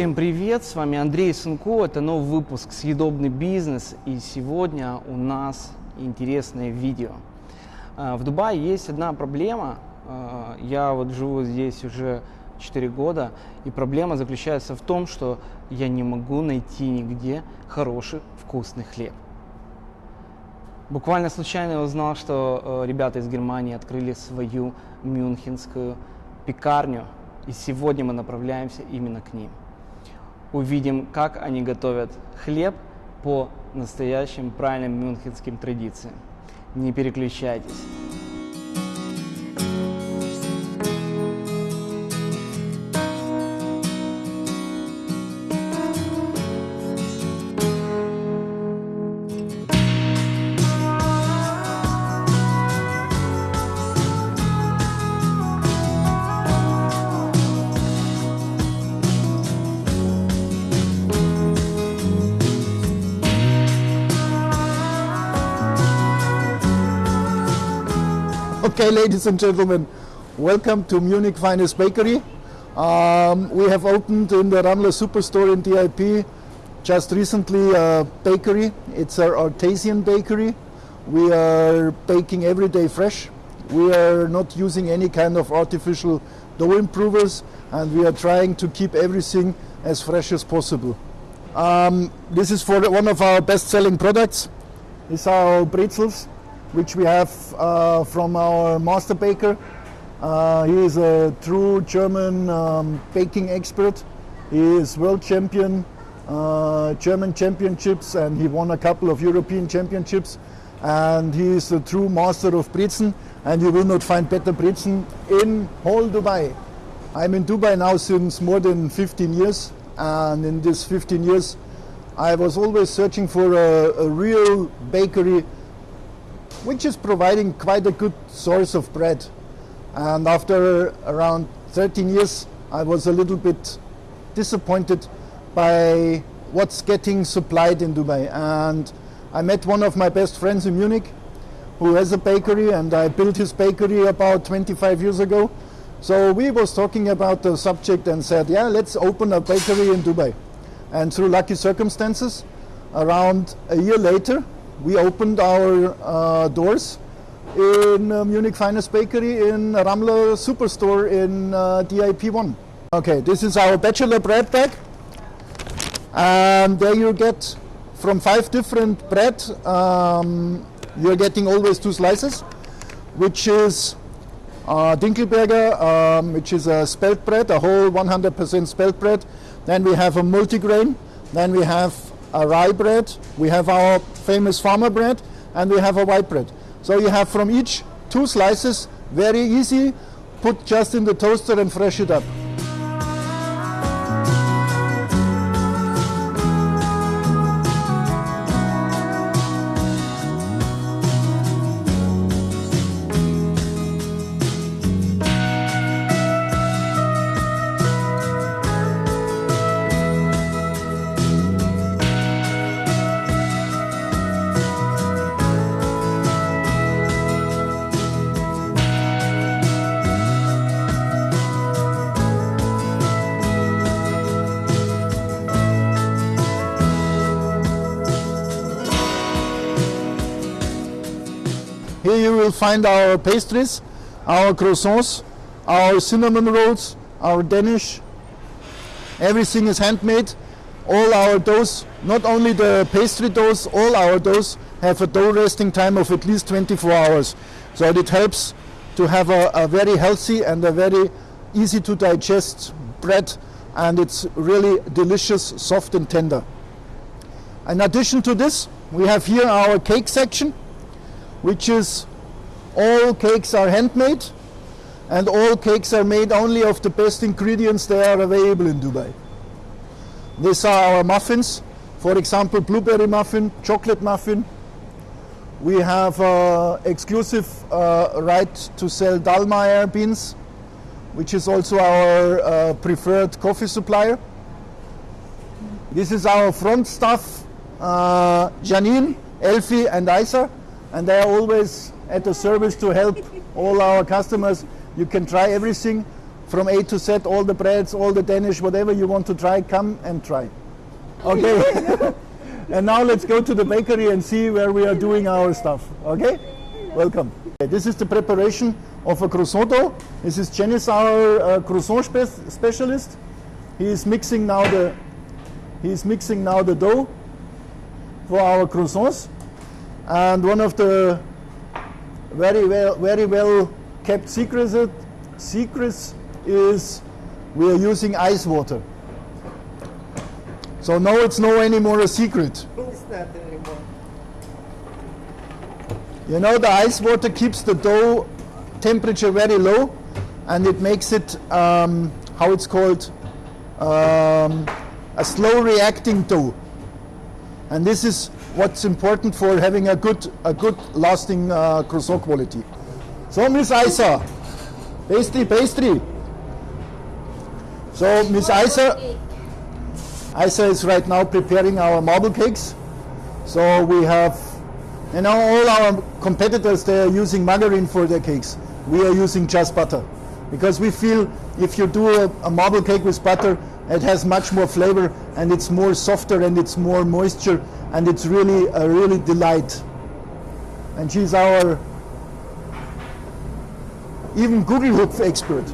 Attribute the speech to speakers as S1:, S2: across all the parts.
S1: Всем привет, с вами Андрей Сунко, это новый выпуск «Съедобный бизнес» и сегодня у нас интересное видео. А, в Дубае есть одна проблема, а, я вот живу здесь уже 4 года, и проблема заключается в том, что я не могу найти нигде хороший вкусный хлеб. Буквально случайно я узнал, что э, ребята из Германии открыли свою мюнхенскую пекарню, и сегодня мы направляемся именно к ним. Увидим, как они готовят хлеб по настоящим правильным мюнхенским традициям. Не переключайтесь.
S2: Okay, ladies and gentlemen, welcome to Munich Finest Bakery. Um, we have opened in the Ramler Superstore in DIP just recently a bakery. It's our artisan bakery. We are baking every day fresh. We are not using any kind of artificial dough improvers and we are trying to keep everything as fresh as possible. Um, this is for one of our best-selling products. These are our pretzels which we have uh, from our master baker. Uh, he is a true German um, baking expert. He is world champion, uh, German championships, and he won a couple of European championships. And he is a true master of Brezen, and you will not find better Brezen in whole Dubai. I'm in Dubai now since more than 15 years, and in this 15 years, I was always searching for a, a real bakery which is providing quite a good source of bread. And after around 13 years, I was a little bit disappointed by what's getting supplied in Dubai. And I met one of my best friends in Munich who has a bakery and I built his bakery about 25 years ago. So we was talking about the subject and said, yeah, let's open a bakery in Dubai. And through lucky circumstances, around a year later, we opened our uh, doors in uh, Munich Finest Bakery in Ramler Superstore in uh, DIP1. Okay, this is our bachelor bread bag. And there you get from five different bread, um, you're getting always two slices, which is uh, Dinkelberger, um, which is a spelt bread, a whole 100% spelt bread. Then we have a multigrain. Then we have a rye bread, we have our famous farmer bread, and we have a white bread. So you have from each two slices, very easy, put just in the toaster and fresh it up. Will find our pastries, our croissants, our cinnamon rolls, our Danish. Everything is handmade. All our doughs, not only the pastry doughs, all our doughs have a dough resting time of at least 24 hours. So it helps to have a, a very healthy and a very easy to digest bread and it's really delicious, soft and tender. In addition to this, we have here our cake section which is all cakes are handmade and all cakes are made only of the best ingredients that are available in Dubai. These are our muffins, for example blueberry muffin, chocolate muffin. We have uh, exclusive uh, right to sell Dallmayr beans, which is also our uh, preferred coffee supplier. This is our front staff, uh, Janine, Elfie and Isa and they are always at the service to help all our customers. You can try everything from A to Z, all the breads, all the Danish, whatever you want to try, come and try. Okay. and now let's go to the bakery and see where we are doing our stuff. Okay? Welcome. This is the preparation of a croissant dough. This is Janice, our uh, croissant spe- specialist. He is mixing now the he is mixing now the dough for our croissants. And one of the very well very well kept secrets secrets is we are using ice water. So now it's no anymore a secret.
S3: It's not anymore.
S2: You know, the ice water keeps the dough temperature very low and it makes it, um, how it's called, um, a slow reacting dough. And this is what's important for having a good, a good lasting uh, croissant quality. So, Miss Isa, pastry, pastry. So, Miss Isa, Isa is right now preparing our marble cakes. So we have, you know, all our competitors, they are using margarine for their cakes. We are using just butter. Because we feel if you do a, a marble cake with butter, it has much more flavor and it's more softer and it's more moisture and it's really a really delight. And she's our even Gugelhupf expert.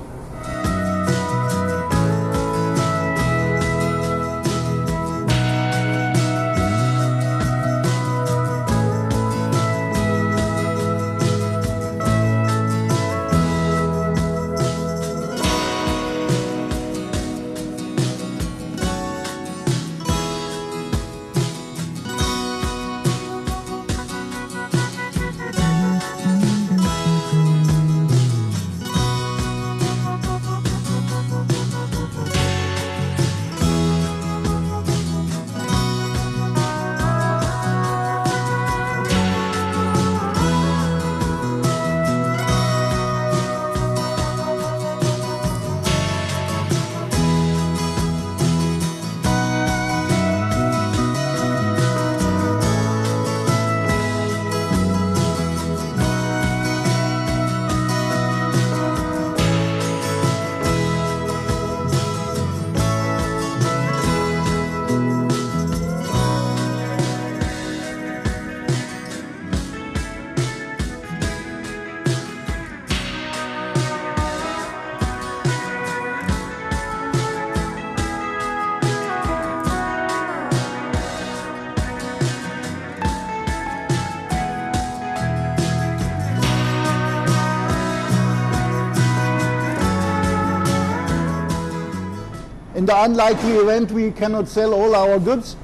S2: The unlikely event we cannot sell all our goods,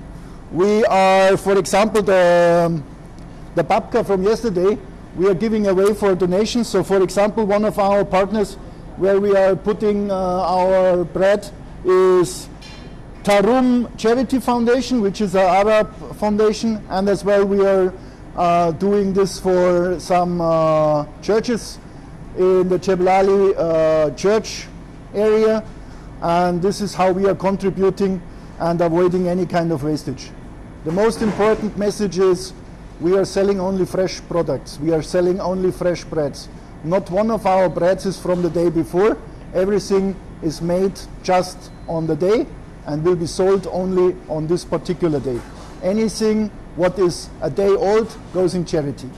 S2: we are, for example, the, the babka from yesterday, we are giving away for donations. So, for example, one of our partners where we are putting uh, our bread is Tarahum Charity Foundation, which is an Arab foundation, and as well we are uh, doing this for some uh, churches in the Jebel Ali uh, church area, and this is how we are contributing and avoiding any kind of wastage. The most important message is we are selling only fresh products. We are selling only fresh breads. Not one of our breads is from the day before. Everything is made just on the day and will be sold only on this particular day. Anything what is a day old goes in charity.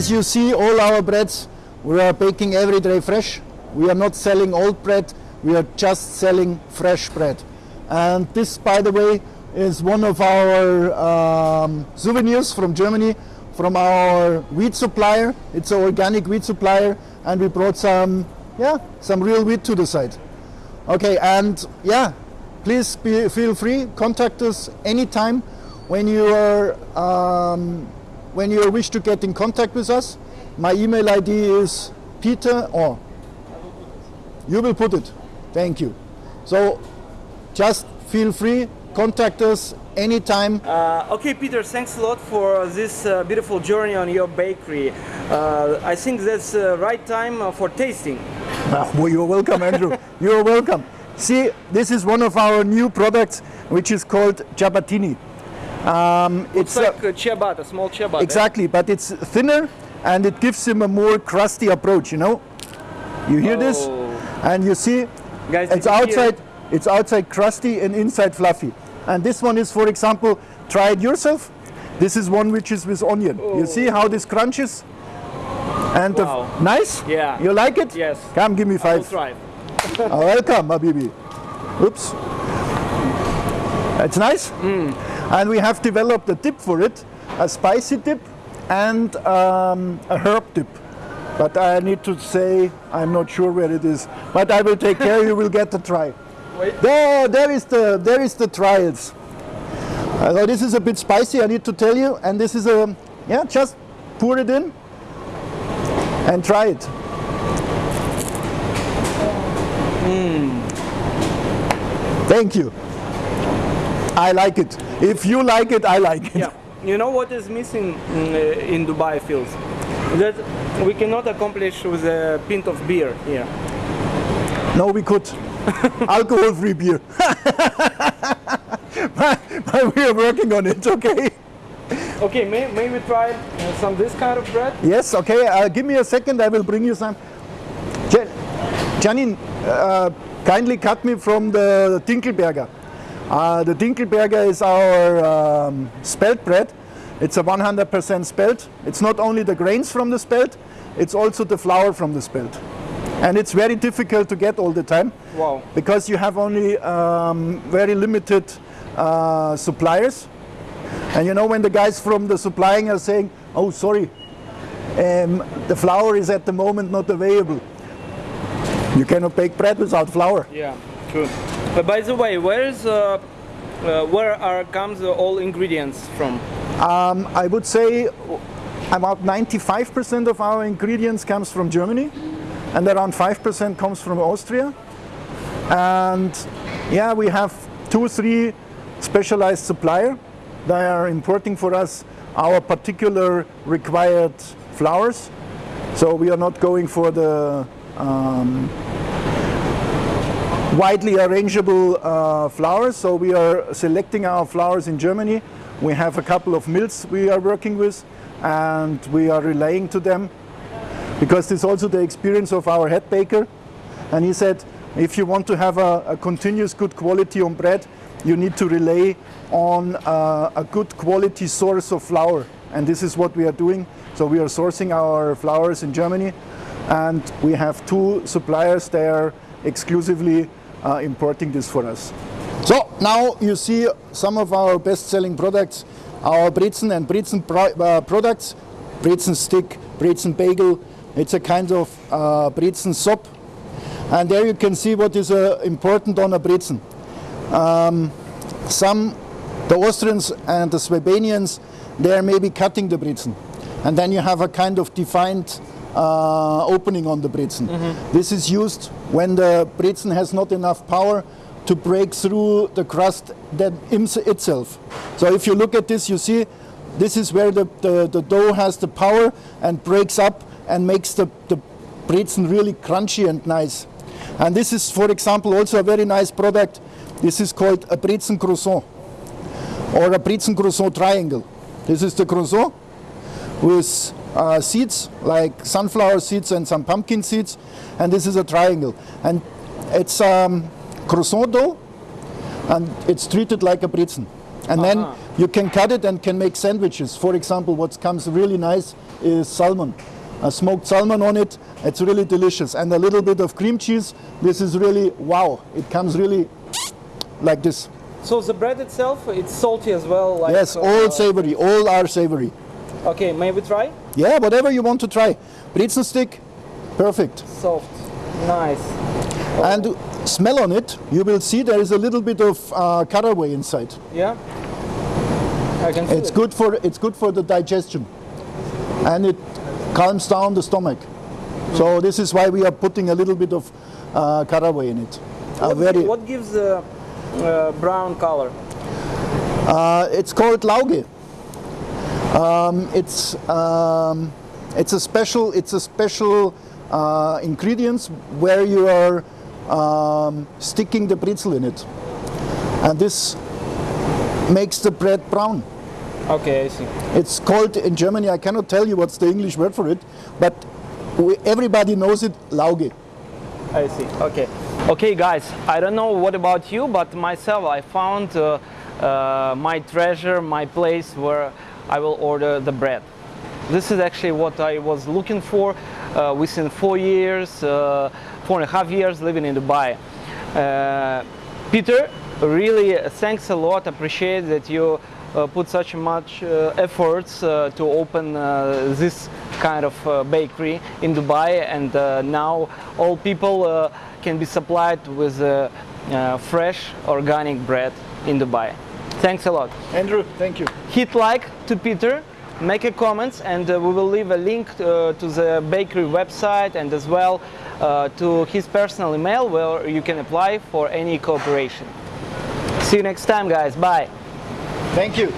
S2: As you see, all our breads we are baking every day fresh. We are not selling old bread. We are just selling fresh bread. And this, by the way, is one of our um, souvenirs from Germany, from our wheat supplier. It's an organic wheat supplier, and we brought some, yeah, some real wheat to the site. Okay, and yeah, please be, feel free. Contact us anytime when you are um, when you wish to get in contact with us, my email ID is Peter or you will put it. Thank you. So just feel free, contact us anytime.
S1: Uh, okay, Peter, thanks a lot for this uh, beautiful journey on your bakery. Uh, I think that's the right time uh, for tasting.
S2: Well, you're welcome, Andrew. you're welcome. See, this is one of our new products, which is called ciabattini. Um,
S1: It's like a ciabatta, a small ciabatta.
S2: Exactly, but it's thinner and it gives him a more crusty approach, you know? You hear this?
S1: Oh.
S2: And you see,
S1: Guys,
S2: it's
S1: did you hear
S2: outside,
S1: it?
S2: it's outside crusty and inside fluffy. And this one is, for example, try it yourself. This is one which is with onion. You see how this crunches? And the-
S1: Wow.
S2: nice?
S1: Yeah.
S2: You like it?
S1: Yes.
S2: Come, give me five.
S1: try.
S2: Oh, welcome, Habibi. Oops. It's nice. And we have developed a dip for it, a spicy dip and um, a herb dip. But I need to say I'm not sure where it is. But I will take care. you will get the try.
S1: Wait.
S2: There, there is the there is the trials. So this is a bit spicy. I need to tell you. And this is a yeah. Just pour it in and try it. Thank you. I like it. If you like it, I like it.
S1: Yeah. You know what is missing mm, uh, in Dubai fields? That we cannot accomplish with a pint of beer here.
S2: No, we could. Alcohol-free beer. but, but we are working on it, okay?
S1: Okay, may, may we try uh, some this kind of bread?
S2: Yes, okay. Uh, give me a second. I will bring you some. Jan- Janine, uh, kindly cut me from the Dinkelberger. Uh, the Dinkelberger is our um, spelt bread. It's a 100% spelt. It's not only the grains from the spelt, it's also the flour from the spelt. And it's very difficult to get all the time
S1: Wow.
S2: because you have only um, very limited uh, suppliers. And you know when the guys from the supplying are saying, "Oh, sorry, um, the flour is at the moment not available." You cannot bake bread without flour.
S1: Yeah, true. By the way, where is uh, uh, where are comes uh, all ingredients from?
S2: Um, I would say about 95% of our ingredients comes from Germany, and around 5% comes from Austria. And yeah, we have two, three specialized supplier. They are importing for us our particular required flowers. So we are not going for the um, widely arrangeable uh, flowers. So we are selecting our flowers in Germany. We have a couple of mills we are working with and we are relaying to them because this is also the experience of our head baker. And he said, if you want to have a, a continuous good quality on bread, you need to relay on uh, a good quality source of flour. And this is what we are doing. So we are sourcing our flowers in Germany and we have two suppliers there exclusively importing this for us. So now you see some of our best-selling products, our Brezen and Brezen uh, products, Brezen stick, Brezen bagel. It's a kind of uh, Brezen sop. And there you can see what is uh, important on a Brezen. Um, some, the Austrians and the Slovenians, they are maybe cutting the Brezen. And then you have a kind of defined uh, opening on the Brezen. This is used when the Brezen has not enough power to break through the crust that itself. So if you look at this, you see this is where the, the, the dough has the power and breaks up and makes the, the Brezen really crunchy and nice. And this is, for example, also a very nice product. This is called a Brezen croissant or a Brezen croissant triangle. This is the croissant with uh, seeds like sunflower seeds and some pumpkin seeds, and this is a triangle. And it's um, croissant dough, and it's treated like a Brezen. And then you can cut it and can make sandwiches. For example, what comes really nice is salmon. A smoked salmon on it, it's really delicious. And a little bit of cream cheese, this is really wow. It comes really like this.
S1: So the bread itself, it's salty as well. Like,
S2: Yes,
S1: uh,
S2: all savory, all are savory.
S1: Okay, may we try?
S2: Yeah, whatever you want to try. Brezen stick, perfect.
S1: Soft, nice.
S2: And smell on it, you will see there is a little bit of uh, caraway inside.
S1: Yeah. I can see
S2: It's
S1: it.
S2: good for it's good for the digestion. and it calms down the stomach. So this is why we are putting a little bit of uh, caraway in it.
S1: What,
S2: very,
S1: what gives the uh, brown color?
S2: uh, it's called Lauge. Um, it's um, it's a special it's a special uh, ingredients where you are um, sticking the britzel in it, and this makes the bread brown.
S1: Okay, I see.
S2: It's called in Germany. I cannot tell you what's the English word for it, but we, everybody knows it. Lauge.
S1: I see. Okay. Okay, guys. I don't know what about you, but myself, I found uh, uh, my treasure, my place where I will order the bread. This is actually what I was looking for uh, within four years, uh, four and a half years living in Dubai. Uh, Peter, really uh, thanks a lot. Appreciate that you uh, put such much uh, efforts to open this kind of bakery in Dubai, and now all people can be supplied with fresh organic bread in Dubai. Thanks a lot.
S2: Andrew, thank you.
S1: Hit like to Peter, make a comment, and uh, we will leave a link uh, to the bakery website and as well uh, to his personal email where you can apply for any cooperation. See you next time, guys. Bye.
S2: Thank you.